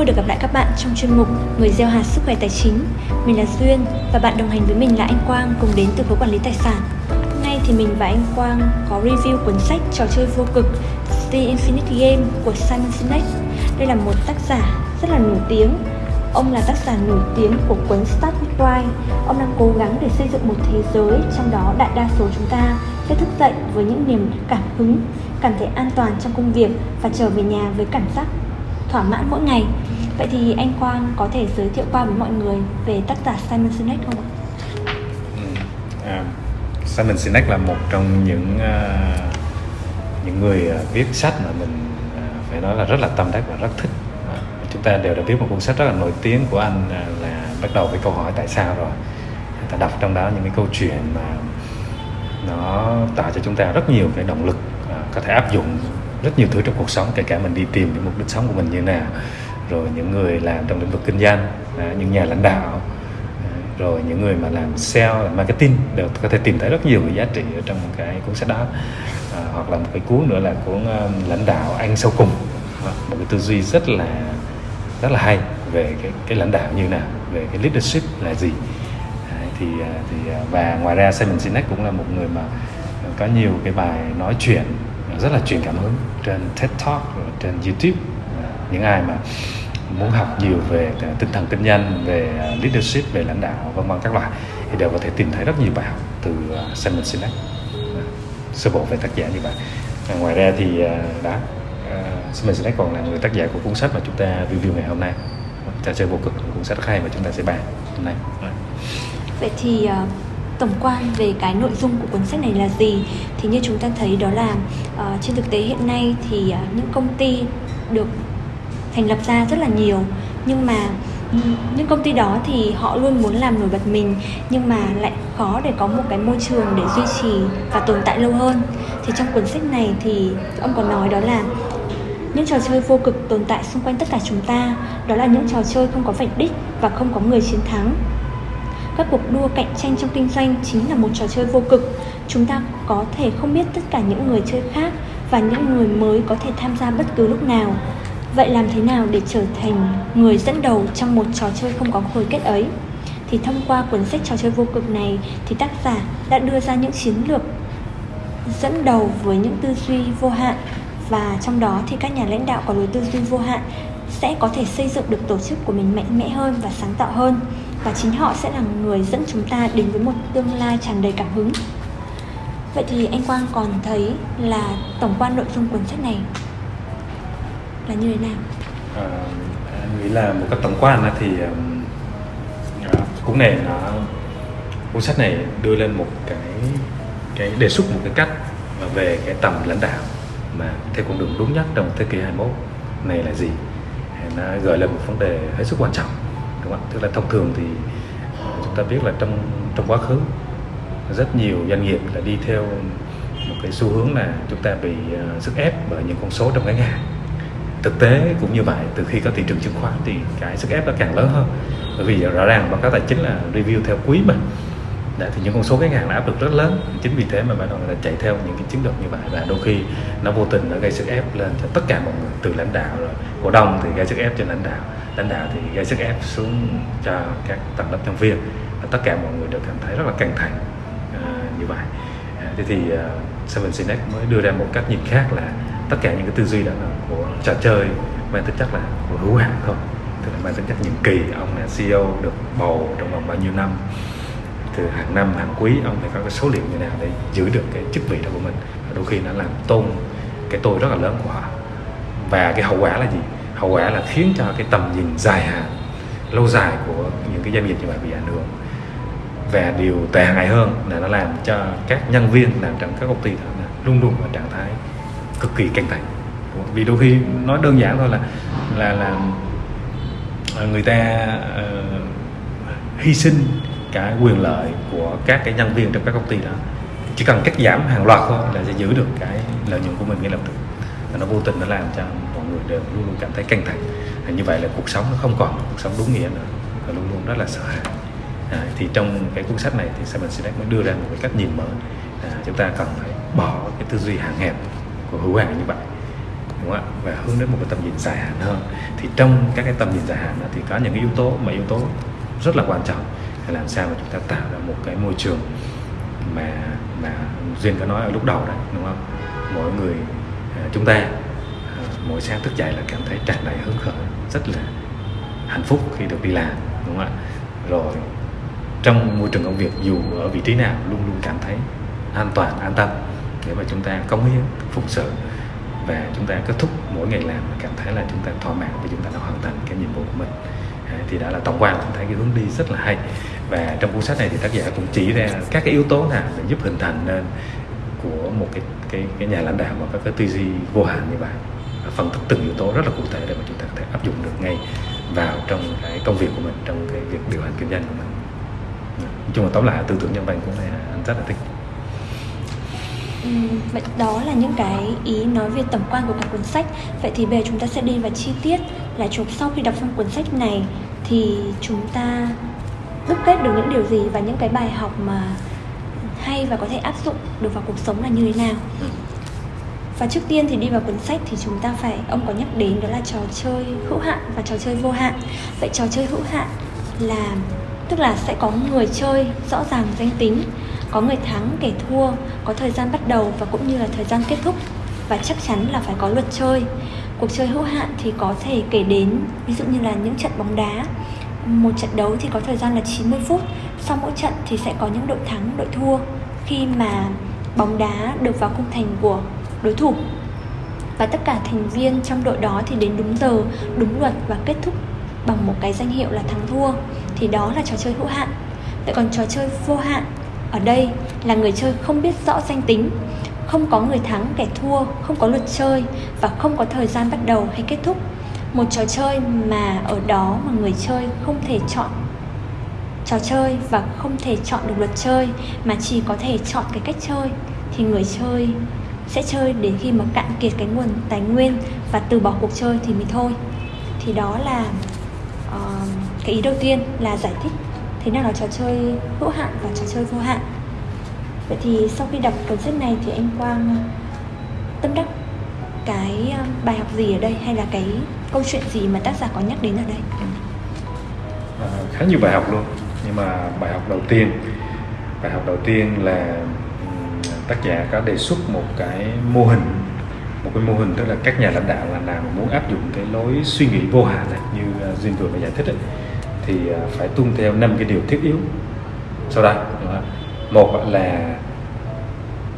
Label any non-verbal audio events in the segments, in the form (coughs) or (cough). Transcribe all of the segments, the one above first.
vui được gặp lại các bạn trong chuyên mục Người gieo hạt sức khỏe tài chính. Mình là Duyên và bạn đồng hành với mình là anh Quang cùng đến từ khối quản lý tài sản. Hôm nay thì mình và anh Quang có review cuốn sách trò chơi vô cực The Infinite Game của Simon Sinek. Đây là một tác giả rất là nổi tiếng. Ông là tác giả nổi tiếng của cuốn Start with Why. Ông đang cố gắng để xây dựng một thế giới trong đó đại đa số chúng ta sẽ thức dậy với những niềm cảm hứng, cảm thấy an toàn trong công việc và trở về nhà với cảm giác thỏa mãn mỗi ngày vậy thì anh Quang có thể giới thiệu qua với mọi người về tác giả Simon Sinek không ạ? Ừ, à, Simon Sinek là một trong những uh, những người uh, viết sách mà mình uh, phải nói là rất là tâm đắc và rất thích. Uh, chúng ta đều đã biết một cuốn sách rất là nổi tiếng của anh uh, là bắt đầu với câu hỏi tại sao rồi. Ta đọc trong đó những cái câu chuyện mà nó tạo cho chúng ta rất nhiều cái động lực uh, có thể áp dụng rất nhiều thứ trong cuộc sống kể cả mình đi tìm cái mục đích sống của mình như nào rồi những người làm trong lĩnh vực kinh doanh à, những nhà lãnh đạo à, rồi những người mà làm sale làm marketing đều có thể tìm thấy rất nhiều cái giá trị ở trong cái cuốn sách đó. À, hoặc là một cái cuốn nữa là cuốn um, lãnh đạo anh sâu cùng. À, một cái tư duy rất là rất là hay về cái cái lãnh đạo như nào về cái leadership là gì. À, thì thì và ngoài ra Simon Sinek cũng là một người mà có nhiều cái bài nói chuyện rất là truyền cảm hứng trên TED Talk trên YouTube. Những ai mà muốn học nhiều về tinh thần kinh doanh về à, leadership về lãnh đạo vân vân các loại thì đều có thể tìm thấy rất nhiều bài học từ à, Simon Sinek. Sơ bộ về tác giả như vậy. Ngoài ra thì à, đã Simon Sinek còn là người tác giả của cuốn sách mà chúng ta review ngày hôm nay. Trò chơi vô cực cuốn sách rất hay mà chúng ta sẽ bàn hôm nay. Vậy thì tổng quan về cái nội dung của cuốn sách này là gì? Thì như chúng ta thấy đó là uh, trên thực tế hiện nay thì uh, những công ty được thành lập ra rất là nhiều. Nhưng mà những công ty đó thì họ luôn muốn làm nổi bật mình, nhưng mà lại khó để có một cái môi trường để duy trì và tồn tại lâu hơn. Thì trong cuốn sách này thì ông có nói đó là những trò chơi vô cực tồn tại xung quanh tất cả chúng ta, đó là những trò chơi không có vạch đích và không có người chiến thắng. Các cuộc đua cạnh tranh trong kinh doanh chính là một trò chơi vô cực. Chúng ta có thể không biết tất cả những người chơi khác và những người mới có thể tham gia bất cứ lúc nào vậy làm thế nào để trở thành người dẫn đầu trong một trò chơi không có hồi kết ấy? Thì thông qua cuốn sách trò chơi vô cực này thì tác giả đã đưa ra những chiến lược dẫn đầu với những tư duy vô hạn. Và trong đó thì các nhà lãnh đạo có lối tư duy vô hạn sẽ có thể xây dựng được tổ chức của mình mạnh mẽ hơn và sáng tạo hơn. Và chính họ sẽ là người dẫn chúng ta đến với một tương lai tràn đầy cảm hứng. Vậy thì anh quang còn thấy là tổng quan nội dung cuốn sách này là như thế nào? Ờ, à, anh nghĩ là một cách tổng quan thì cuốn này nó cuốn sách này đưa lên một cái cái đề xuất một cái cách về cái tầm lãnh đạo mà theo con đường đúng nhất trong thế kỷ 21 này là gì? Nó gợi lên một vấn đề hết sức quan trọng đúng không tức là thông thường thì ờ, chúng ta biết là trong trong quá khứ rất nhiều doanh nghiệp là đi theo một cái xu hướng là chúng ta bị uh, sức ép bởi những con số trong ngắn hạn thực tế cũng như vậy từ khi có thị trường chứng khoán thì cái sức ép nó càng lớn hơn. Bởi vì rõ ràng báo cáo tài chính là review theo quý mà. Đấy, thì những con số ngắn hàng là áp lực rất lớn. Chính vì thế mà bạn đầu người ta chạy theo những cái chiến lược như vậy. Và đôi khi nó vô tình nó gây sức ép lên cho tất cả mọi người từ lãnh đạo rồi cổ đông thì gây sức ép cho lãnh đạo lãnh đạo thì gây sức ép xuống cho các tầng lớp nhân viên. Và tất cả mọi người đều cảm thấy rất là căng thẳng à, như vậy. À, thế thì uh, Seven Sinex mới đưa ra một cách nhìn khác là tất cả những cái tư duy đó trò chơi mang tính chất là hữu hạn thôi. Tức là mang tính chất nhiệm kỳ, ông là CEO được bầu trong vòng bao nhiêu năm. Từ hàng năm, hàng quý, ông phải có cái số liệu như nào để giữ được cái chức vị đó của mình. Và đôi khi nó làm tôn cái tôi rất là lớn của họ. Và cái hậu quả là gì? Hậu quả là khiến cho cái tầm nhìn dài hạn, lâu dài của những cái doanh nghiệp như vậy bị ảnh hưởng. Và điều tệ hại hơn là nó làm cho các nhân viên làm trong các công ty đó luôn luôn ở trạng thái cực kỳ căng thẳng vì đôi khi nói đơn giản thôi là là là người ta uh, hy sinh cả quyền lợi của các cái nhân viên trong các công ty đó. Chỉ cần cắt giảm hàng loạt thôi là sẽ giữ được cái lợi nhuận của mình ngay lập tức. Và nó vô tình nó làm cho mọi người đều luôn luôn cảm thấy căng thẳng. Và như vậy là cuộc sống nó không còn cuộc sống đúng nghĩa nữa. Và luôn luôn rất là sợ hãi. À, thì trong cái cuốn sách này thì Simon Sinek mới đưa ra một cái cách nhìn mới. À, chúng ta cần phải bỏ cái tư duy hạn hẹp của hữu hạn như vậy đúng không ạ? Và hướng đến một cái tầm nhìn dài hạn hơn. Thì trong các cái tầm nhìn dài hạn đó thì có những cái yếu tố mà yếu tố rất là quan trọng là làm sao mà chúng ta tạo ra một cái môi trường mà mà duyên có nói ở lúc đầu đấy đúng không? Mỗi người à, chúng ta à, mỗi sáng thức dậy là cảm thấy tràn đầy hứng khởi, rất là hạnh phúc khi được đi làm, đúng không ạ? Rồi, trong môi trường công việc, dù ở vị trí nào, luôn luôn cảm thấy an toàn, an tâm để mà chúng ta cống hiến phục sự và chúng ta kết thúc mỗi ngày làm mà cảm thấy là chúng ta thỏa mãn và chúng ta đã hoàn thành cái nhiệm vụ của mình. À, thì đã là tổng quan chúng thấy cái hướng đi rất là hay. Và trong cuốn sách này thì tác giả cũng chỉ ra các cái yếu tố nào để giúp hình thành nên của một cái cái cái nhà lãnh đạo và các cái tư duy vô hạn như vậy. Phân tích từng yếu tố rất là cụ thể để mà chúng ta có thể áp dụng được ngay vào trong cái công việc của mình, trong cái việc điều hành kinh doanh của mình. Nói chung là tóm lại tư tưởng nhân văn cũng này anh rất là thích vậy đó là những cái ý nói về tổng quan của cả cuốn sách. Vậy thì bây giờ chúng ta sẽ đi vào chi tiết là chúng sau khi đọc xong cuốn sách này thì chúng ta đúc kết được những điều gì và những cái bài học mà hay và có thể áp dụng được vào cuộc sống là như thế nào. Và trước tiên thì đi vào cuốn sách thì chúng ta phải, ông có nhắc đến đó là trò chơi hữu hạn và trò chơi vô hạn. Vậy trò chơi hữu hạn là, tức là sẽ có người chơi rõ ràng danh tính có người thắng kẻ thua, có thời gian bắt đầu và cũng như là thời gian kết thúc. Và chắc chắn là phải có luật chơi. Cuộc chơi hữu hạn thì có thể kể đến, ví dụ như là những trận bóng đá. Một trận đấu thì có thời gian là 90 phút. Sau mỗi trận thì sẽ có những đội thắng, đội thua. Khi mà bóng đá được vào khung thành của đối thủ. Và tất cả thành viên trong đội đó thì đến đúng giờ, đúng luật và kết thúc bằng một cái danh hiệu là thắng thua. Thì đó là trò chơi hữu hạn. Vậy còn trò chơi vô hạn ở đây là người chơi không biết rõ danh tính không có người thắng kẻ thua không có luật chơi và không có thời gian bắt đầu hay kết thúc. Một trò chơi mà ở đó mà người chơi không thể chọn trò chơi và không thể chọn được luật chơi mà chỉ có thể chọn cái cách chơi thì người chơi sẽ chơi đến khi mà cạn kiệt cái nguồn tài nguyên và từ bỏ cuộc chơi thì mới thôi. Thì đó là uh, cái ý đầu tiên là giải thích thế nào là trò chơi hữu hạn và trò chơi vô hạn? Vậy thì sau khi đọc cuốn sách này thì anh quang ờ, tâm đắc cái ờ, bài học gì ở đây? Hay là cái câu chuyện gì mà tác giả có nhắc đến ở đây? À, khá nhiều bài học luôn. Nhưng mà bài học đầu tiên bài học đầu tiên là tác giả có đề xuất một cái mô hình một cái mô hình tức là các nhà lãnh đạo là nào muốn áp dụng cái lối suy nghĩ vô hạn này như ờ, Duyên vừa mới giải thích ấy, thì à, phải tuân theo năm cái điều thiết yếu. Sau đây một là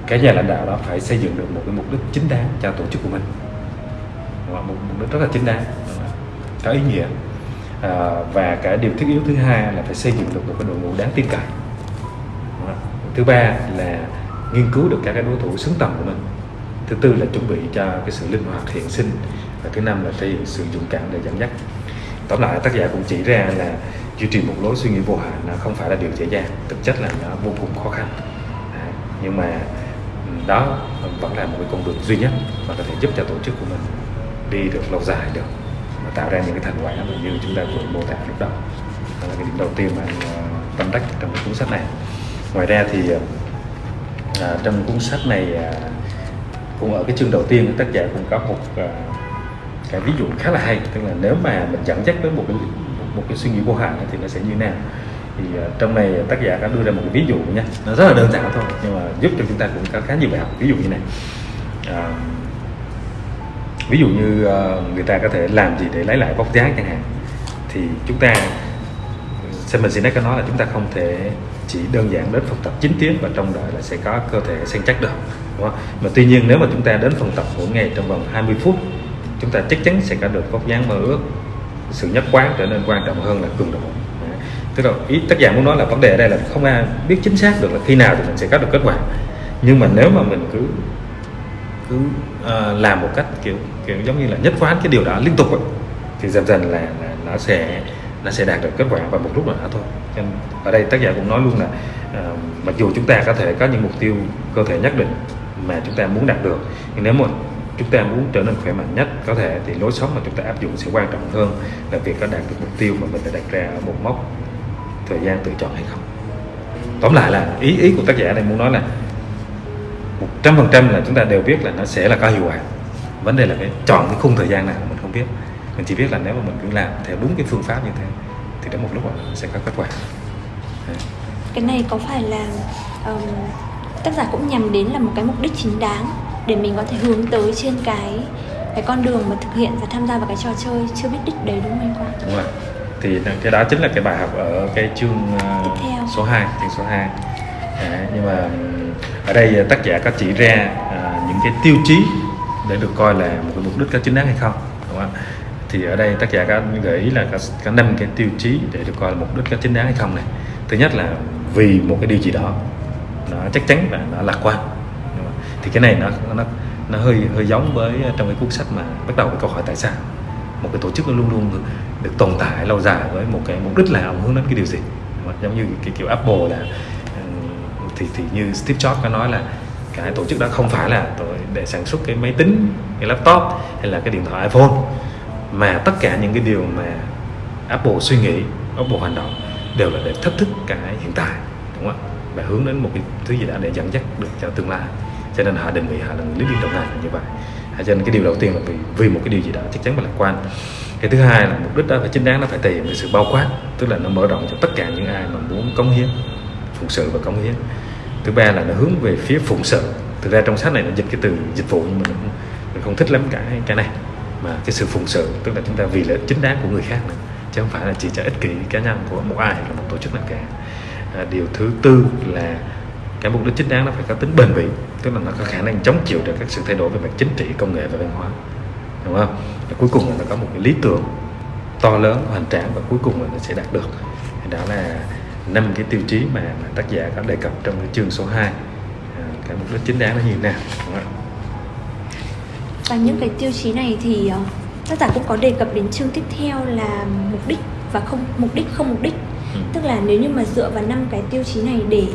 cái nhà lãnh đạo đó phải xây dựng được một cái mục đích chính đáng cho tổ chức của mình. Một mục đích rất là chính đáng có ý nghĩa. À, và cái điều thiết yếu thứ hai là phải xây dựng được một cái đội ngũ đáng tin cậy. Thứ ba là nghiên cứu được các cái đối thủ xứng tầm của mình. Thứ tư là chuẩn bị cho cái sự linh hoạt hiện sinh. Và thứ năm là thể hiện sự dũng cảm để dẫn dắt tóm lại tác giả cũng chỉ ra là duy trì một lối suy nghĩ vô hạn nó không phải là điều dễ dàng thực chất là nó vô cùng khó khăn. À, nhưng mà ừ, đó vẫn là một cái con đường duy nhất mà có thể giúp cho tổ chức của mình đi được lâu dài được và tạo ra những cái thành quả như chúng ta vừa mô tả lúc đầu. Đó là cái điểm đầu tiên mà ờ, tâm đắc trong cái cuốn sách này. Ngoài ra thì ờ, à, trong cuốn sách này à, cũng ở cái chương đầu tiên tác giả cũng có một à, cái ví dụ khá là hay tức là nếu mà mình dẫn dắt đến một cái một cái suy nghĩ vô hạn thì nó sẽ như thế nào? Thì uh, trong này tác giả đã đưa ra một cái ví dụ nha. Nó rất là đơn giản thôi nhưng mà giúp cho chúng ta cũng có khá nhiều bài học. Ví dụ như này. Uh, ví dụ như uh, người ta có thể làm gì để lấy lại vóc dáng chẳng hạn. Thì chúng ta mình Sinek có nói là chúng ta không thể chỉ đơn giản đến phòng tập 9 tiếng và trong đợi là sẽ có cơ thể săn chắc được đúng không? mà tuy nhiên nếu mà chúng ta đến phòng tập mỗi ngày trong vòng 20 phút chúng ta chắc chắn sẽ có được vóc dáng mơ ước. Sự nhất quán trở nên quan trọng hơn là cường độ. Tức là ý tác giả muốn nói là vấn đề ở đây là không ai biết chính xác được là khi nào thì mình sẽ có được kết quả. Nhưng mà nếu mà mình cứ cứ uh, làm một cách kiểu kiểu giống như là nhất quán cái điều đó liên tục ấy, thì dần dần là, là nó sẽ nó sẽ đạt được kết quả vào một lúc nào đó thôi. Nên ở đây tác giả cũng nói luôn là uh, mặc dù chúng ta có thể có những mục tiêu cơ thể nhất định mà chúng ta muốn đạt được nhưng nếu mà chúng ta muốn trở nên khỏe mạnh nhất có thể thì lối sống mà chúng ta áp dụng sẽ quan trọng hơn là việc có đạt được mục tiêu mà mình đã đặt ra ở một mốc thời gian tự chọn hay không. Tóm lại là ý ý của tác giả này muốn nói là một trăm phần trăm là chúng ta đều biết là nó sẽ là có hiệu quả. Vấn đề là cái chọn cái khung thời gian nào mình không biết. Mình chỉ biết là nếu mà mình cứ làm theo đúng cái phương pháp như thế thì đến một lúc là sẽ có kết quả. Cái này có phải là um, tác giả cũng nhằm đến là một cái mục đích chính đáng để mình có thể hướng tới trên cái cái con đường mà thực hiện và tham gia vào cái trò chơi chưa biết đích đấy đúng không anh Quang? đúng rồi. Thì cái đó chính là cái bài học ở cái chương uh, Tiếp theo. số 2 chương số 2 Đấy, nhưng mà ở đây tác giả có chỉ ra à, những cái tiêu chí để được coi là một cái mục đích có chính đáng hay không đúng không thì ở đây tác giả có gợi ý là có năm cái tiêu chí để được coi là mục đích có chính đáng hay không này. Thứ nhất là vì một cái điều gì đó nó chắc chắn và nó lạc quan đúng không? ạ? thì cái này nó nó nó hơi hơi giống với trong cái cuốn sách mà bắt đầu với câu hỏi tại sao. Một cái tổ chức nó luôn luôn được tồn tại lâu dài với một cái mục đích là ông hướng đến cái điều gì. Giống như cái kiểu Apple là ừ, thì thì như Steve Jobs có nói là cái tổ chức đó không phải là để sản xuất cái máy tính, cái laptop hay là cái điện thoại iPhone, mà tất cả những cái điều mà Apple suy nghĩ, Apple hành động đều là để thách thức cái hiện tại, đúng không ạ? Và hướng đến một cái thứ gì đó để dẫn dắt được cho tương lai cho nên họ định vị họ là người lý động này là như vậy. À, cho nên cái điều đầu tiên là vì vì một cái điều gì đó chắc chắn phải lạc quan. Cái thứ hai là mục đích đó phải chính đáng nó phải thể hiện cái sự bao quát tức là nó mở rộng cho tất cả những ai mà muốn cống hiến phụng sự và cống hiến. Thứ ba là nó hướng về phía phụng sự. Thực ra trong sách này nó dịch cái từ dịch vụ nhưng mà mình, không- mình không thích lắm cái cái này. Mà cái sự phụng sự tức là chúng ta vì lợi ích chính đáng của người khác nữa chứ không phải là chỉ cho ích kỷ cá nhân của một ai hay là một tổ chức nào cả. À, điều thứ tư là cái mục đích chính đáng nó phải có tính bền vững tức là nó có khả năng chống chịu được các sự thay đổi về mặt chính trị công nghệ và văn hóa đúng không và cuối cùng là nó có một cái lý tưởng to lớn hoành tráng và cuối cùng là nó sẽ đạt được đó là năm cái tiêu chí mà, mà tác giả có đề cập trong cái chương số 2 à, cái mục đích chính đáng nó như thế nào đúng không? Và những cái tiêu chí này thì ờ, tác giả cũng có đề cập đến chương tiếp theo là mục đích và không mục đích không mục đích. Ừ. Tức là nếu như mà dựa vào năm cái tiêu chí này để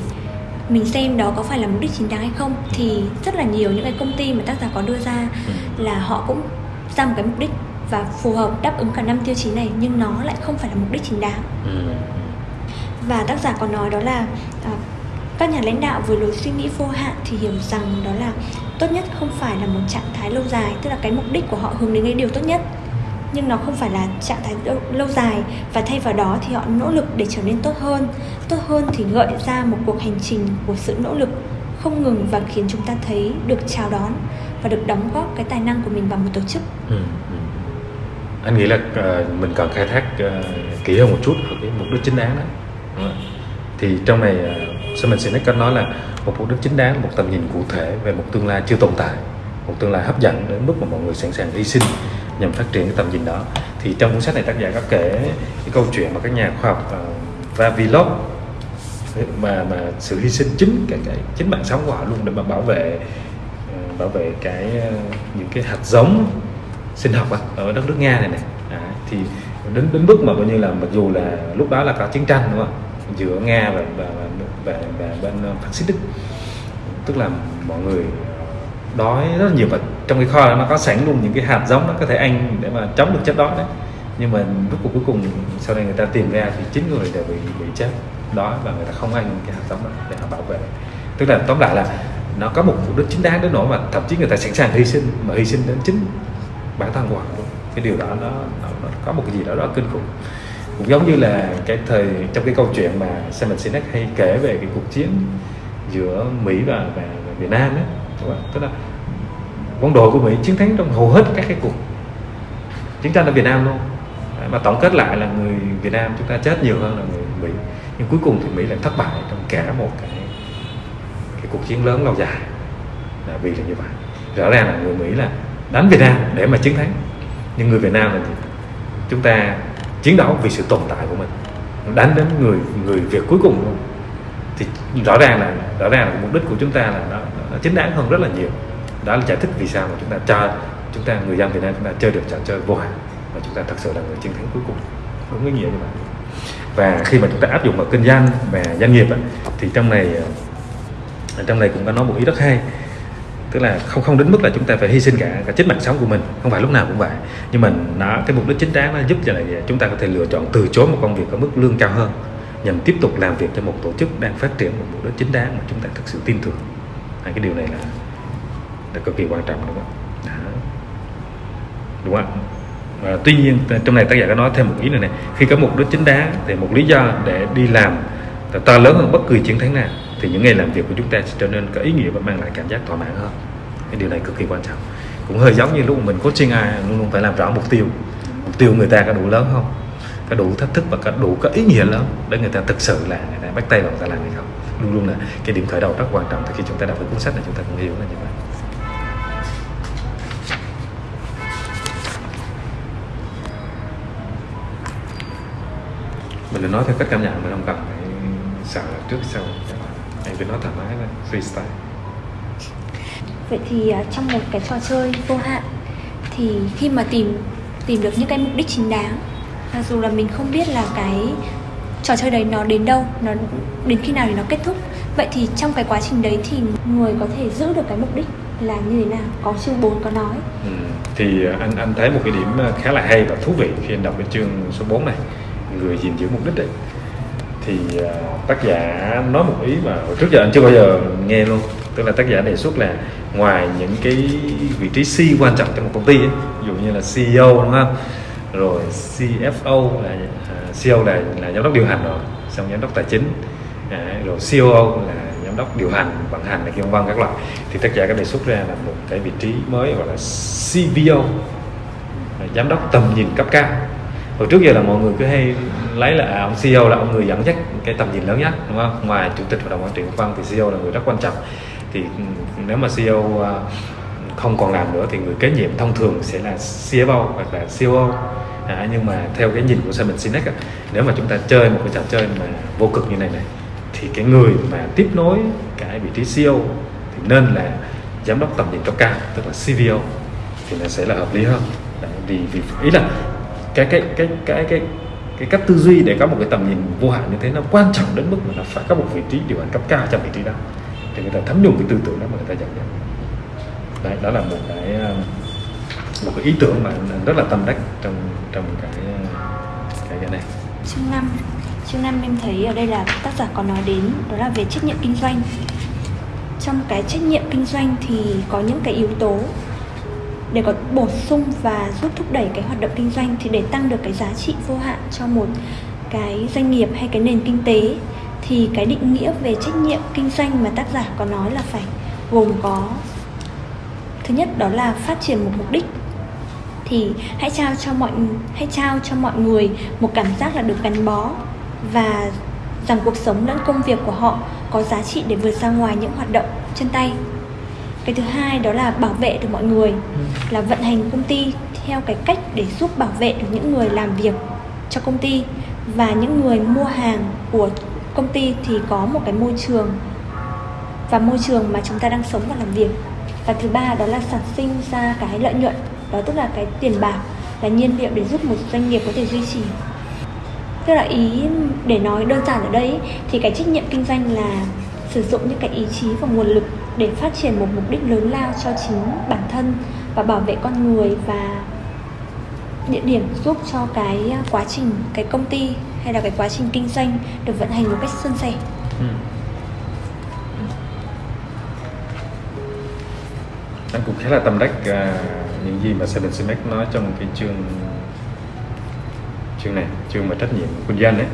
mình xem đó có phải là mục đích chính đáng hay không thì rất là nhiều những cái công ty mà tác giả có đưa ra Ừ. là họ cũng ra một cái mục đích và phù hợp đáp ứng cả năm tiêu chí này nhưng nó lại không phải là mục đích chính đáng Ừ. và tác giả còn nói đó là à, các nhà lãnh đạo với lối suy nghĩ vô hạn thì hiểu rằng đó là tốt nhất không phải là một trạng thái lâu dài tức là cái mục đích của họ hướng đến cái điều tốt nhất nhưng nó không phải là trạng thái lâu, lâu dài. Và thay vào đó thì họ nỗ lực để trở nên tốt hơn. Tốt hơn thì gợi ra một cuộc hành trình của sự nỗ lực không ngừng và khiến chúng ta thấy được chào đón và được đóng góp cái tài năng của mình vào một tổ chức. Ừ. ừ. Anh nghĩ là ờ, mình cần khai thác ờ, kỹ hơn một chút về cái mục đích chính đáng đó. Thì trong này uh, Simon Sinek có nói là một mục đích chính đáng một tầm nhìn cụ thể về một tương lai chưa tồn tại một tương lai hấp dẫn đến mức mà mọi người sẵn sàng hy sinh nhằm phát triển cái tầm nhìn đó. Thì trong cuốn sách này tác giả có kể cái câu chuyện mà các nhà khoa học ờ, uh, Vavilov mà mà sự hy sinh chính cái, cái chính mạng sống của họ luôn để mà bảo vệ uh, bảo vệ cái uh, những cái hạt giống sinh học á, ở đất nước Nga này này à, thì đến đến mức mà coi như là mặc dù là lúc đó là có chiến tranh đúng không? Giữa Nga và và, và, và, và bên phát xít Đức. Tức là mọi người đói rất là nhiều và trong cái kho đó nó có sẵn luôn những cái hạt giống nó có thể ăn để mà chống được chất đói đấy. Nhưng mà lúc cuối cùng sau này người ta tìm ra thì chín người đều bị bị chết đói và người ta không ăn những cái hạt giống đó để họ bảo vệ. Tức là tóm lại là nó có một mục đích chính đáng đến nỗi mà thậm chí người ta sẵn sàng hy sinh mà hy sinh đến chính bản thân của họ luôn. Cái điều đó nó, nó, nó có một cái gì đó đó kinh khủng. Cũng giống như là cái thời trong cái câu chuyện mà Simon Sinek hay kể về cái cuộc chiến giữa Mỹ và, và, và Việt Nam đấy Vâng các bạn tức là quân đội của Mỹ chiến thắng trong hầu hết các cái cuộc chiến tranh ở Việt Nam luôn. Mà tổng kết lại là người Việt Nam chúng ta chết nhiều hơn là người Mỹ. Nhưng cuối cùng thì Mỹ lại thất bại trong cả một cái cái cuộc chiến lớn lâu dài là vì là như vậy. Rõ ràng là người Mỹ là đánh Việt Nam để mà chiến thắng, nhưng người Việt Nam là gì? chúng ta chiến đấu vì sự tồn tại của mình. Đánh đến người người Việt cuối cùng luôn. Thì rõ ràng là, rõ ràng là mục đích của chúng ta là nó Ờ, chính đáng hơn rất là nhiều. Đó là giải thích vì sao mà chúng ta cho chúng ta người dân Việt Nam chúng ta chơi được trò chơi vô hạn và chúng ta thật sự là người chiến thắng cuối cùng. Đúng cái nghĩa như vậy. Và khi mà chúng ta áp dụng vào kinh doanh và doanh nghiệp ấy, thì trong này ờ, trong này cũng có nói một ý rất hay. Tức là không không đến mức là chúng ta phải hy sinh cả cả chính mạng sống của mình. Không phải lúc nào cũng vậy. Nhưng mà nó cái mục đích chính đáng nó giúp cho là ờ, chúng ta có thể lựa chọn từ chối một công việc có mức lương cao hơn nhằm tiếp tục làm việc cho một tổ chức đang phát triển một mục đích chính đáng mà chúng ta thực sự tin tưởng à, cái điều này là là cực kỳ quan trọng đúng không? Đúng không? Và tuy nhiên trong này tác giả có nói thêm một ý nữa này. Khi có mục đích chính đáng thì một lý do để đi làm to lớn hơn bất kỳ chiến thắng nào thì những ngày làm việc của chúng ta sẽ trở nên có ý nghĩa và mang lại cảm giác thỏa mãn hơn. Cái điều này cực kỳ quan trọng. Cũng hơi giống như lúc mình coaching ai luôn luôn phải làm rõ mục tiêu. Mục tiêu người ta có đủ lớn không? Có đủ thách thức và có đủ có ý nghĩa lớn để người ta thực sự là người ta bắt tay vào ta làm hay không? Luôn luôn là cái điểm khởi đầu rất quan trọng. Thì khi chúng ta đọc cái cuốn sách này, chúng ta cũng hiểu là như vậy. Mình đừng nói theo cách cảm nhận, mình không cần phải sợ trước sau. Em cứ nói thoải mái thôi, freestyle. Vậy thì à, trong một cái trò chơi vô hạn, thì khi mà tìm tìm được những cái mục đích chính đáng, mặc dù là mình không biết là cái trò chơi đấy nó đến đâu nó đến khi nào thì nó kết thúc. Vậy thì trong cái quá trình đấy thì người có thể giữ được cái mục đích là như thế nào? Có chương 4 có nói. Ừ. thì anh anh thấy một cái điểm ờ, khá là hay và thú vị khi anh đọc cái chương số 4 này. Người gìn giữ mục đích đấy. Thì uh, tác giả nói một ý mà trước giờ anh chưa bao giờ nghe luôn. Tức là tác giả đề xuất là ngoài những cái vị trí C quan trọng trong một công ty ấy, ví dụ như là CEO đúng không? Rồi CFO là CEO là là giám đốc điều hành rồi xong giám đốc tài chính à, rồi COO là giám đốc điều hành vận hành là vân vân các loại. Thì tác giả có đề xuất ra là một cái vị trí mới gọi là CVO là giám đốc tầm nhìn cấp cao. Hồi trước giờ là mọi người cứ hay lấy là à, ông CEO là ông người dẫn dắt cái tầm nhìn lớn nhất đúng không? Ngoài chủ tịch hội đồng quản trị vân thì CEO là người rất quan trọng. Thì ừ, nếu mà CEO à, không còn làm nữa thì người kế nhiệm thông thường sẽ là CFO hoặc là COO à, nhưng mà theo cái nhìn của Simon Sinek á, nếu mà chúng ta chơi một cái trò chơi mà vô cực như này này thì cái người mà tiếp nối cái vị trí CEO thì nên là giám đốc tầm nhìn cấp cao tức là CVO thì nó sẽ là hợp lý hơn. Vì vì ý là cái cái cái cái cái cái cách tư duy để có một cái tầm nhìn vô hạn như thế nó quan trọng đến mức mà nó phải có một vị trí điều hành cấp cao trong vị trí đó. Thì người ta thấm nhuần cái tư tưởng đó mà người ta dẫn dắt đấy đó là một cái một cái ý tưởng mà rất là tâm đắc trong trong cái cái cái này chương năm chương năm em thấy ở đây là tác giả có nói đến đó là về trách nhiệm kinh doanh. Trong cái trách nhiệm kinh doanh thì có những cái yếu tố để có bổ sung và giúp thúc đẩy cái hoạt động kinh doanh thì để tăng được cái giá trị vô hạn cho một cái doanh nghiệp hay cái nền kinh tế thì cái định nghĩa về trách nhiệm kinh doanh mà tác giả có nói là phải gồm có, thứ nhất đó là phát triển một mục đích thì hãy trao cho mọi, hãy trao cho mọi người một cảm giác là được gắn bó và rằng cuộc sống lẫn công việc của họ có giá trị để vượt ra ngoài những hoạt động chân tay. Cái thứ hai đó là bảo vệ được mọi người, là vận hành công ty theo cái cách để giúp bảo vệ được những người làm việc cho công ty. Và những người mua hàng của công ty thì có một cái môi trường và môi trường mà chúng ta đang sống và làm việc. Và thứ ba đó là sản sinh ra cái lợi nhuận đó tức là cái tiền bạc là nhiên liệu để giúp một doanh nghiệp có thể duy trì tức là ý để nói đơn giản ở đây thì cái trách nhiệm kinh doanh là sử dụng những cái ý chí và nguồn lực để phát triển một mục đích lớn lao cho chính bản thân và bảo vệ con người và địa điểm giúp cho cái quá trình cái công ty hay là cái quá trình kinh doanh được vận hành một cách suôn sẻ. Ừ. Anh cũng khá là tâm đắc uh, những gì mà Seven Simek nói trong cái chương chương này, chương mà trách nhiệm kinh doanh ấy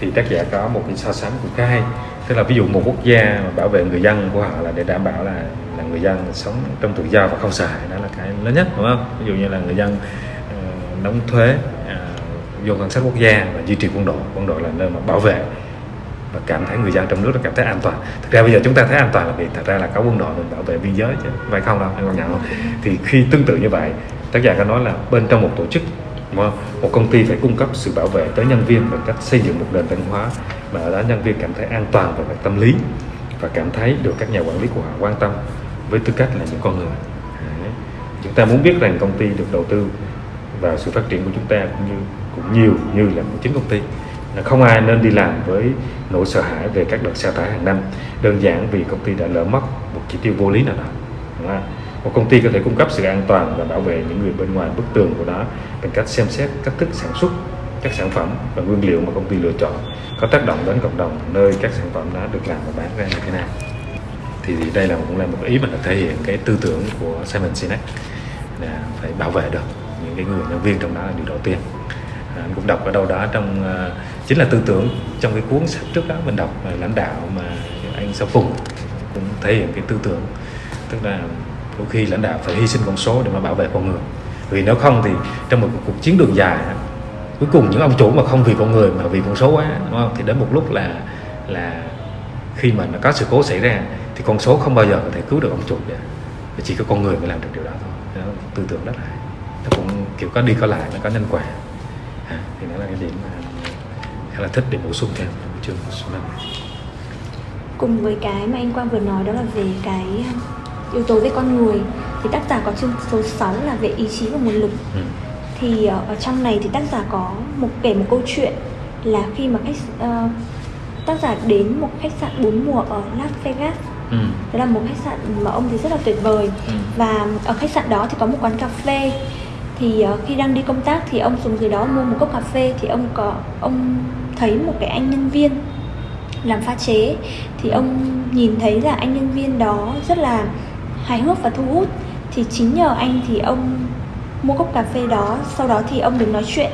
thì tác giả có một cái so sánh cũng khá hay. Tức là ví dụ một quốc gia mà bảo vệ người dân của họ là để đảm bảo là là người dân sống trong tự do và không sợ hãi đó là cái lớn nhất đúng không? Ví dụ như là người dân uh, đóng thuế uh, vô ngân sách quốc gia và duy trì quân đội. Quân đội là nơi mà bảo vệ và cảm thấy người dân trong nước là cảm thấy an toàn. Thực ra bây giờ chúng ta thấy an toàn là vì thật ra là có quân đội mình bảo vệ biên giới chứ, phải không đâu? Anh còn nhận không? Thì khi tương tự như vậy, tác giả có nói là bên trong một tổ chức một công ty phải cung cấp sự bảo vệ tới nhân viên bằng cách xây dựng một nền văn hóa mà ở đó nhân viên cảm thấy an toàn về mặt tâm lý và cảm thấy được các nhà quản lý của họ quan tâm với tư cách là những con người. Chúng ta muốn biết rằng công ty được đầu tư vào sự phát triển của chúng ta cũng như, cũng nhiều như là một chính công ty không ai nên đi làm với nỗi sợ hãi về các đợt sa thải hàng năm. Đơn giản vì công ty đã lỡ mất một chỉ tiêu vô lý nào đó đúng không? một công ty có thể cung cấp sự an toàn và bảo vệ những người bên ngoài bức tường của nó bằng cách xem xét cách thức sản xuất các sản phẩm và nguyên liệu mà công ty lựa chọn có tác động đến cộng đồng nơi các sản phẩm đó được làm và bán ra như thế nào. Thì đây là cũng là một ý mà thể hiện cái tư tưởng của Simon Sinek là phải bảo vệ được những cái người nhân viên trong đó là điều đầu tiên. À, anh cũng đọc ở đâu đó trong uh, chính là tư tưởng trong cái cuốn sách trước đó mình đọc là lãnh đạo mà anh sau cùng cũng thể hiện cái tư tưởng. Tức là đôi khi lãnh đạo phải hy sinh con số để mà bảo vệ con người. Vì nếu không thì trong một cuộc chiến đường dài cuối cùng những ông chủ mà không vì con người mà vì con số quá đúng không? Thì đến một lúc là là khi mà nó có sự cố xảy ra thì con số không bao giờ có thể cứu được ông chủ cả. Chỉ có con người mới làm được điều đó thôi. Đó, tư tưởng rất là nó cũng kiểu có đi có lại nó có nhân quả. À, thì đó là cái điểm mà khá là thích để bổ sung thêm chương số năm cùng với cái mà anh Quang vừa nói đó là về cái yếu tố về con người thì tác giả có chương số 6 là về ý chí và nguồn lực ừ. thì ờ, ở trong này thì tác giả có một kể một câu chuyện là khi mà khách uh, tác giả đến một khách sạn bốn mùa ở Las Vegas ừ. đó là một khách sạn mà ông thì rất là tuyệt vời ừ. và ở khách sạn đó thì có một quán cà phê thì uh, khi đang đi công tác thì ông xuống dưới đó mua một cốc cà phê thì ông có ông thấy một cái anh nhân viên làm pha chế thì ông nhìn thấy là anh nhân viên đó rất là hài hước và thu hút. Thì chính nhờ anh thì ông mua cốc cà phê đó sau đó thì ông đứng nói chuyện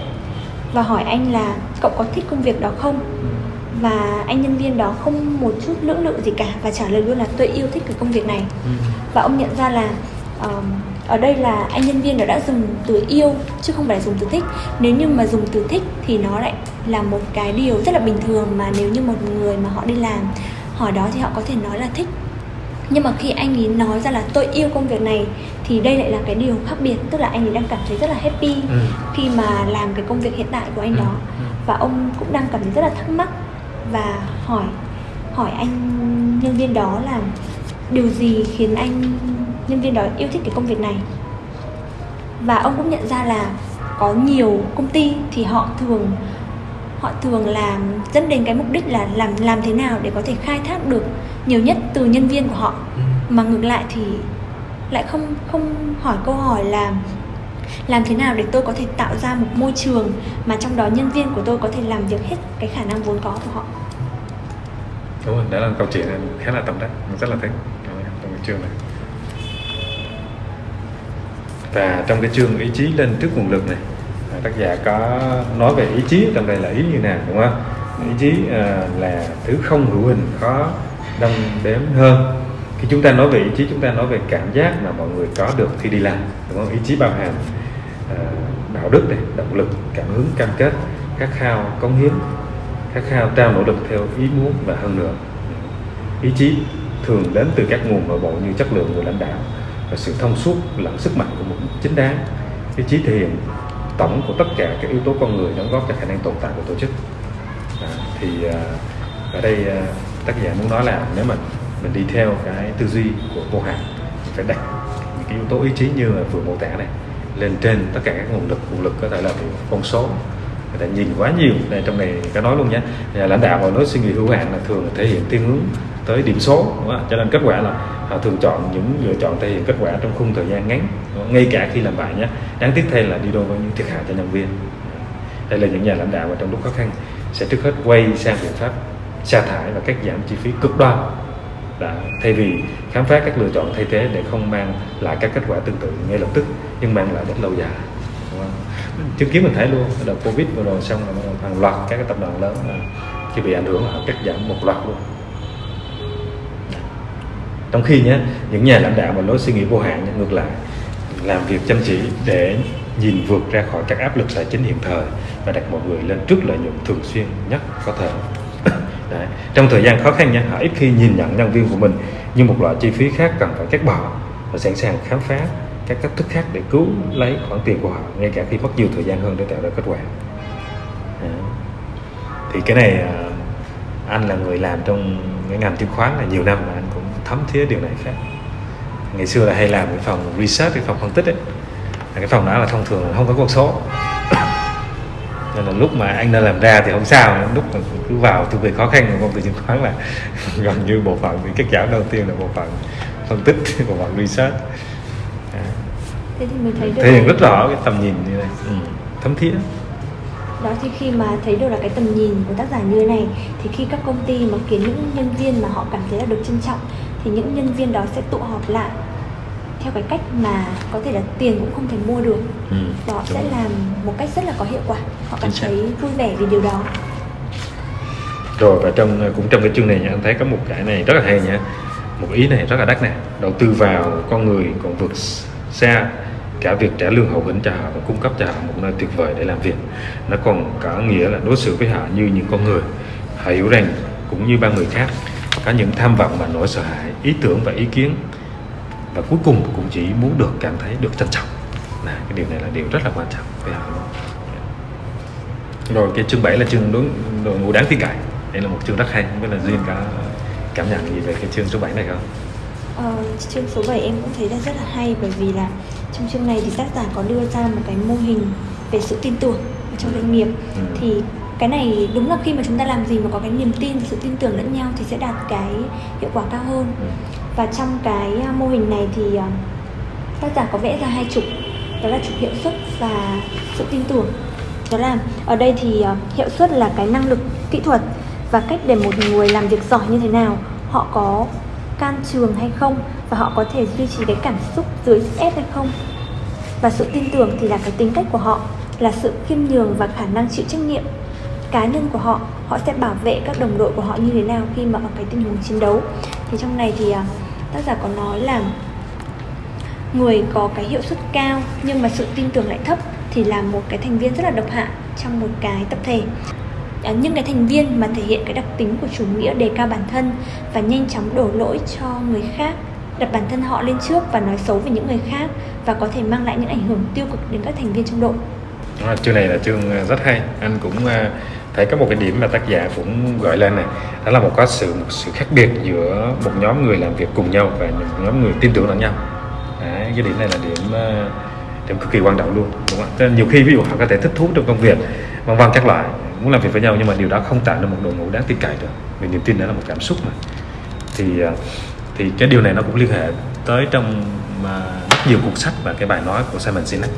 và hỏi anh là cậu có thích công việc đó không? Và anh nhân viên đó không một chút lưỡng lự gì cả và trả lời luôn là tôi yêu thích cái công việc này. Ừ. và ông nhận ra là um, ở đây là anh nhân viên đó đã dùng từ yêu chứ không phải dùng từ thích nếu như mà dùng từ thích thì nó lại là một cái điều rất là bình thường mà nếu như một người mà họ đi làm hỏi đó thì họ có thể nói là thích nhưng mà khi anh ấy nói ra là tôi yêu công việc này thì đây lại là cái điều khác biệt tức là anh ấy đang cảm thấy rất là happy ừ. khi mà làm cái công việc hiện tại của anh ừ. đó ừ. và ông cũng đang cảm thấy rất là thắc mắc và hỏi hỏi anh nhân viên đó là điều gì khiến anh nhân viên đó yêu thích cái công việc này. Và ông cũng nhận ra là có nhiều công ty thì họ thường họ thường làm dẫn đến cái mục đích là làm làm thế nào để có thể khai thác được nhiều nhất từ nhân viên của họ. Ừ. mà ngược lại thì lại không không hỏi câu hỏi là làm thế nào để tôi có thể tạo ra một môi trường mà trong đó nhân viên của tôi có thể làm việc hết cái khả năng vốn có của họ. Đúng rồi đó là câu chuyện khá là tâm đắc. Rất là thích. Trong chương này và trong cái chương ý chí lên trước nguồn lực này à, tác giả có nói về ý chí trong đây là ý như nào đúng không ý chí uh, là thứ không hữu hình khó đong đếm hơn. Khi chúng ta nói về ý chí chúng ta nói về cảm giác mà mọi người có được khi đi làm đúng không? Ý chí bao hàm uh, đạo đức này động lực cảm hứng cam kết khát khao cống hiến khát khao trao nỗ lực theo ý muốn và hơn nữa. Ý chí thường đến từ các nguồn nội bộ như chất lượng người lãnh đạo và sự thông suốt lẫn sức mạnh của chính đáng. Cái trí thiện tổng của tất cả các yếu tố con người đóng góp cho khả năng tồn tại của tổ chức. À, thì à, ở đây à, tác giả muốn nói là nếu mà mình đi theo cái tư duy của vô hạn mình phải đặt những cái yếu tố ý chí như là vừa mô tả này lên trên tất cả các nguồn lực nguồn lực có thể là con số. Người ta nhìn quá nhiều đây trong này có nói luôn nhé. Nhà lãnh đạo mà nói suy nghĩ hữu hạn là thường thể hiện thiên hướng tới điểm số, đúng không? cho nên kết quả là họ thường chọn những lựa chọn thể hiện kết quả trong khung thời gian ngắn ngay cả khi làm bài nhé. Đáng tiếc thay là đi đôi với những thiệt hại cho nhân viên. Đây là những nhà lãnh đạo mà trong lúc khó khăn sẽ trước hết quay sang biện pháp sa thải và cắt giảm chi phí cực đoan. Đã, thay vì khám phá các lựa chọn thay thế để không mang lại các kết quả tương tự ngay lập tức, nhưng mang lại đến lâu dài chứng kiến mình thấy luôn đợt covid vừa rồi xong là hàng loạt các tập đoàn lớn là khi bị ảnh hưởng là cắt giảm một loạt luôn trong khi nhé những nhà lãnh đạo mà lối suy nghĩ vô hạn ngược lại, làm việc chăm chỉ để nhìn vượt ra khỏi các áp lực tài chính hiện thời và đặt mọi người lên trước lợi nhuận thường xuyên nhất có thể (coughs) Đấy. trong thời gian khó khăn nhé họ ít khi nhìn nhận nhân viên của mình như một loại chi phí khác cần phải cắt bỏ và sẵn sàng khám phá các cách thức khác để cứu lấy khoản tiền của họ, ngay cả khi mất nhiều thời gian hơn để tạo ra kết quả Đấy. thì cái này à, anh là người làm trong cái ngành chứng khoán là nhiều năm mà thấm thía điều này khác. Ngày xưa là hay làm cái phòng research cái phòng phân tích ấy. Cái phòng đó là thông thường là không có con số. (coughs) Nên là lúc mà anh đã làm ra thì không sao lúc mà cứ vào từ việc khó khăn của công ty chứng khoán là (laughs) gần như bộ phận thì kết giảm đầu tiên là bộ phận phân tích (laughs) bộ phận research. Thế thì mới thấy được thể hiện rất rõ cái tầm nhìn như này. Ừ. thấm thía. Đó thì khi mà thấy được là cái tầm nhìn của tác giả như thế này thì khi các công ty mà kiến những nhân viên mà họ cảm thấy là được trân trọng thì những nhân viên đó sẽ tụ họp lại. Theo cái cách mà có thể là tiền cũng không thể mua được. Ừ, và họ đúng sẽ rồi. làm một cách rất là có hiệu quả. Họ cảm thấy vui vẻ vì điều đó. Rồi và trong cũng trong cái chương này nha anh thấy có một cái này rất là hay nha. Một ý này rất là đắt nè. Đầu tư vào con người còn vượt xa cả việc trả lương hậu hĩnh cho họ và cung cấp cho họ một nơi tuyệt vời để làm việc. Nó còn có nghĩa là đối xử với họ như những con người. Họ hiểu rằng cũng như ba người khác có những tham vọng và nỗi sợ hãi ý tưởng và ý kiến. Và cuối cùng cũng chỉ muốn được cảm thấy được trân trọng. Là cái điều này là điều rất là quan trọng. Họ rồi cái chương 7 là chương đối đội ngũ đáng tin cậy. Đây là một chương rất hay không biết là duyên có cảm nhận gì về cái chương số 7 này không? Ờ, chương số 7 em cũng thấy là rất là hay bởi vì là trong chương này thì tác giả có đưa ra một cái mô hình về sự tin tưởng trong doanh nghiệp. Ừ. thì cái này đúng là khi mà chúng ta làm gì mà có cái niềm tin sự tin tưởng lẫn nhau thì sẽ đạt cái hiệu quả cao hơn. Ừ. và trong cái à, mô hình này thì à, tác giả có vẽ ra hai trục đó là trục hiệu suất và sự tin tưởng. Đó là ở đây thì à, hiệu suất là cái năng lực kỹ thuật và cách để một người làm việc giỏi như thế nào họ có can trường hay không và họ có thể duy trì cái cảm xúc dưới sức ép hay không. Và sự tin tưởng thì là cái tính cách của họ là sự khiêm nhường và khả năng chịu trách nhiệm cá nhân của họ họ sẽ bảo vệ các đồng đội của họ như thế nào khi mà ở cái tình huống chiến đấu. Thì trong này thì à, tác giả có nói là người có cái hiệu suất cao nhưng mà sự tin tưởng lại thấp thì là một cái thành viên rất là độc hại trong một cái tập thể. À, những cái thành viên mà thể hiện cái đặc tính của chủ nghĩa đề cao bản thân và nhanh chóng đổ lỗi cho người khác đặt bản thân họ lên trước và nói xấu về những người khác và có thể mang lại những ảnh hưởng tiêu cực đến các thành viên trong đội. À, chương này là chương rất hay. Anh cũng à, thấy có một cái điểm mà tác giả cũng gợi lên này đó là một có sự một sự khác biệt giữa một nhóm người làm việc cùng nhau và một nhóm người tin tưởng lẫn nhau. Đấy, cái điểm này là điểm ờ, điểm cực kỳ quan trọng luôn đúng không nên nhiều khi ví dụ họ có thể thích thú trong công việc vân vân các loại muốn làm việc với nhau nhưng mà điều đó không tạo nên một đội ngũ đáng tin cậy được vì niềm tin đó là một cảm xúc mà. Thì ờ, thì cái điều này nó cũng liên hệ tới trong mà rất nhiều cuốn sách và cái bài nói của Simon Sinek.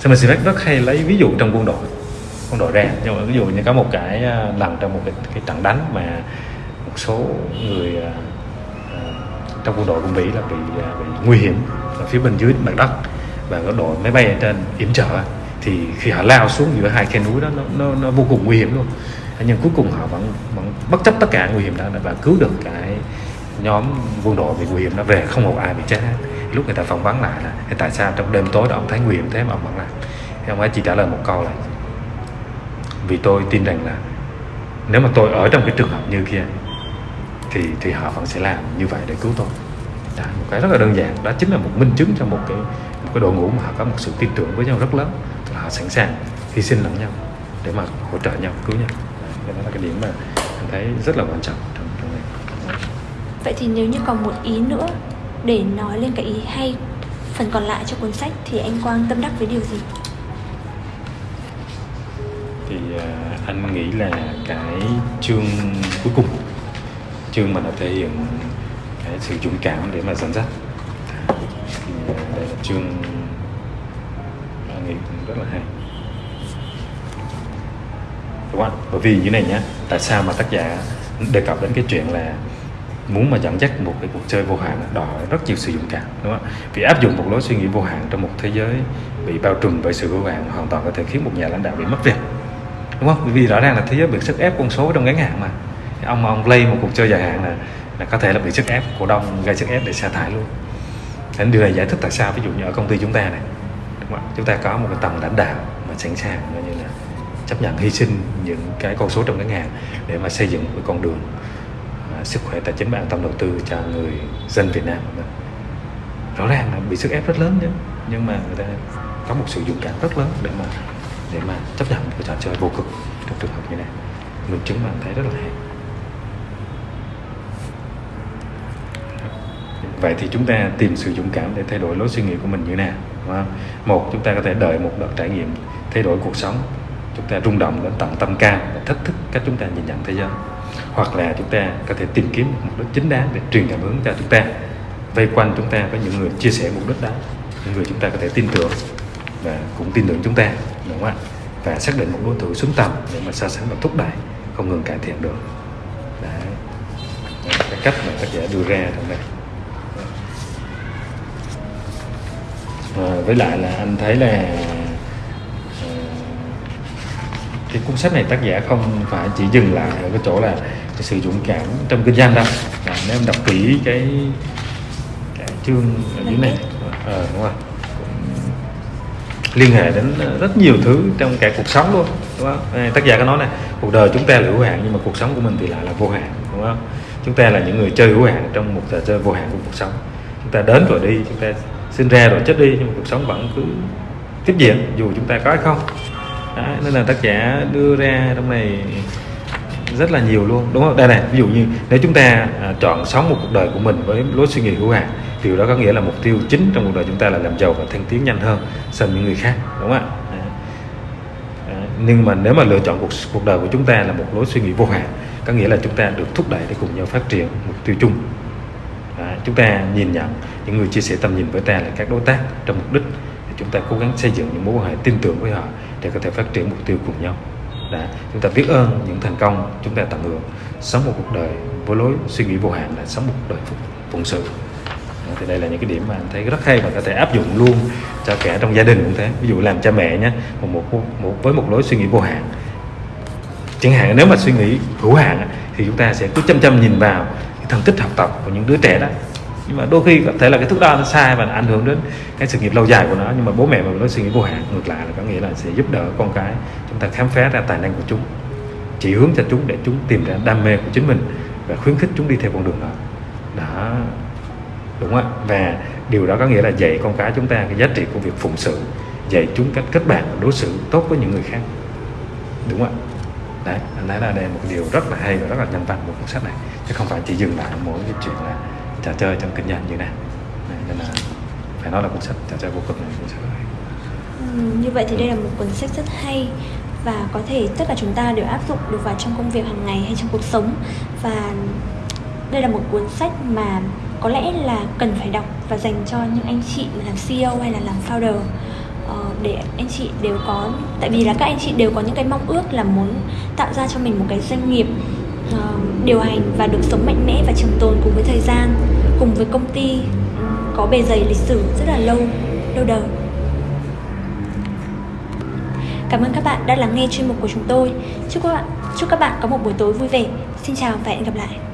Simon Sinek rất hay lấy ví dụ trong quân đội quân đội ra nhưng mà ví dụ như có một cái à, lần trong một cái, cái trận đánh mà một số người à, à, trong quân đội của Mỹ là bị bị nguy hiểm ở phía bên dưới mặt đất và có đội máy bay ở trên yểm trợ thì khi họ lao xuống giữa hai khe núi đó nó, nó, nó vô cùng nguy hiểm luôn. Nhưng cuối cùng họ vẫn vẫn bất chấp tất cả nguy hiểm đó và cứu được cái nhóm quân đội bị nguy hiểm đó về không một ai bị chết lúc người ta phỏng vấn lại là tại sao trong đêm tối đó ông thấy nguy hiểm thế mà ông vẫn làm? Thì ông ấy chỉ trả lời một câu là vì tôi tin rằng là nếu mà tôi ở trong cái trường hợp như kia thì thì họ vẫn sẽ làm như vậy để cứu tôi. Đó, một cái rất là đơn giản. Đó chính là một minh chứng cho một cái một cái đội ngũ mà họ có một sự tin tưởng với nhau rất lớn. Tức là họ sẵn sàng hy sinh lẫn nhau để mà hỗ trợ nhau cứu nhau. Đấy, đó là cái điểm mà anh thấy rất là quan trọng trong trong này. Vậy thì nếu như còn một ý nữa để nói lên cái ý hay phần còn lại cho cuốn sách thì anh Quang tâm đắc với điều gì? Thì à, anh nghĩ là cái chương cuối cùng, chương mà nó thể hiện cái sự dũng cảm để mà dẫn dắt. Thì à, đây là chương anh nghĩ cũng rất là hay. Đúng không? Bởi vì như này nhá, tại sao mà tác giả đề cập đến cái chuyện là muốn mà dẫn dắt một cái cuộc chơi vô hạn đòi rất nhiều sự dũng cảm, đúng không? Vì áp dụng một lối suy nghĩ vô hạn trong một thế giới bị bao trùm bởi sự vô hạn hoàn toàn có thể khiến một nhà lãnh đạo bị mất việc đúng không vì rõ ràng là thế giới bị sức ép con số trong ngắn hạn mà ông mà ông play một cuộc chơi dài hạn là là có thể là bị sức ép cổ đông gây sức ép để sa thải luôn thế điều này giải thích tại sao ví dụ như ở công ty chúng ta này đúng không? ạ? chúng ta có một cái tầng lãnh đạo mà sẵn sàng như là chấp nhận hy sinh những cái con số trong ngắn hạn để mà xây dựng một cái con đường à, sức khỏe tài chính và an tâm đầu tư cho người dân Việt Nam rõ ràng là bị sức ép rất lớn chứ nhưng mà người ta có một sự dũng cảm rất lớn để mà để mà chấp nhận một cái trò chơi vô cực trong trường hợp như này. Mình chứng bạn thấy rất là hay. Vậy thì chúng ta tìm sự dũng cảm để thay đổi lối suy nghĩ của mình như thế nào, đúng không? một, chúng ta có thể đợi một đợt trải nghiệm thay đổi cuộc sống. Chúng ta rung động đến tận tâm can và thách thức cách chúng ta nhìn nhận thế giới. Hoặc là chúng ta có thể tìm kiếm một mục đích chính đáng để truyền cảm hứng cho chúng ta, vây quanh chúng ta với những người chia sẻ mục đích đó, những người chúng ta có thể tin tưởng và cũng tin tưởng chúng ta đúng không ạ? Và xác định một đối thủ xứng tầm để mà so sánh và thúc đẩy không ngừng cải thiện được. Đấy. Cái cách mà tác giả đưa ra trong đây à, với lại là anh thấy là à, cái cuốn sách này tác giả không phải chỉ dừng lại ở cái chỗ là cái sự dũng cảm trong kinh doanh đâu. Và nếu em đọc kỹ cái cái chương ở dưới này. Ờ đúng rồi liên hệ đến ờ, rất nhiều thứ trong cả cuộc sống luôn đúng không? Tác giả có nói này cuộc đời chúng ta là hữu hạn nhưng mà cuộc sống của mình thì lại là vô hạn đúng không? Chúng ta là những người chơi hữu hạn trong một trò chơi vô hạn của cuộc sống. Chúng ta đến rồi đi chúng ta sinh ra rồi chết đi nhưng mà cuộc sống vẫn cứ tiếp diễn dù chúng ta có hay không. Đó, nên là tác giả đưa ra trong này rất là nhiều luôn đúng không? Đây này ví dụ như nếu chúng ta à, chọn sống một cuộc đời của mình với lối suy nghĩ hữu hạn điều đó có nghĩa là mục tiêu chính trong cuộc đời chúng ta là làm giàu và thăng tiến nhanh hơn so với những người khác đúng không ạ? Nhưng mà nếu mà lựa chọn cuộc cuộc đời của chúng ta là một lối suy nghĩ vô hạn có nghĩa là chúng ta được thúc đẩy để cùng nhau phát triển mục tiêu chung. À, chúng ta nhìn nhận những người chia sẻ tầm nhìn với ta là các đối tác trong mục đích chúng ta cố gắng xây dựng những mối quan hệ tin tưởng với họ để có thể phát triển mục tiêu cùng nhau. Đã chúng ta biết ơn những thành công chúng ta tận hưởng. Sống một cuộc đời với lối suy nghĩ vô hạn là sống một cuộc đời phụng sự thì đây là những cái điểm mà anh thấy rất hay và có thể áp dụng luôn cho cả trong gia đình cũng thế. Ví dụ làm cha mẹ nhé một, một, một với một lối suy nghĩ vô hạn. Chẳng hạn nếu mà suy nghĩ hữu hạn thì chúng ta sẽ cứ chăm chăm nhìn vào cái thành tích học tập của những đứa trẻ đó. Nhưng mà đôi khi có thể là cái thước đo nó sai và ảnh hưởng đến cái sự nghiệp lâu dài của nó nhưng mà bố mẹ mà nói suy nghĩ vô hạn ngược lại là có nghĩa là sẽ giúp đỡ con cái. Chúng ta khám phá ra tài năng của chúng chỉ hướng cho chúng để chúng tìm ra đam mê của chính mình và khuyến khích chúng đi theo con đường đó. Đó đúng không ạ? Và điều đó có nghĩa là dạy con cái chúng ta cái giá trị của việc phụng sự dạy chúng cách kết bạn đối xử tốt với những người khác. Đúng không ạ? Đấy anh thấy là đây là một điều rất là hay và rất là nhân văn của cuốn sách này. Chứ không phải chỉ dừng lại mỗi cái chuyện là trò chơi trong kinh doanh như này đấy, nên là phải nói là cuốn sách trò chơi vô cực này cuốn sách này ừ, như vậy thì đây là một cuốn sách rất hay và có thể tất cả chúng ta đều áp dụng được vào trong công việc hàng ngày hay trong cuộc sống. Và đây là một cuốn sách mà có lẽ là cần phải đọc và dành cho những anh chị làm CEO hay là làm founder ờ, để anh chị đều có tại vì là các anh chị đều có những cái mong ước là muốn tạo ra cho mình một cái doanh nghiệp uh, điều hành và được sống mạnh mẽ và trường tồn cùng với thời gian cùng với công ty có bề dày lịch sử rất là lâu lâu đời Cảm ơn các bạn đã lắng nghe chuyên mục của chúng tôi. Chúc các bạn chúc các bạn có một buổi tối vui vẻ. Xin chào và hẹn gặp lại.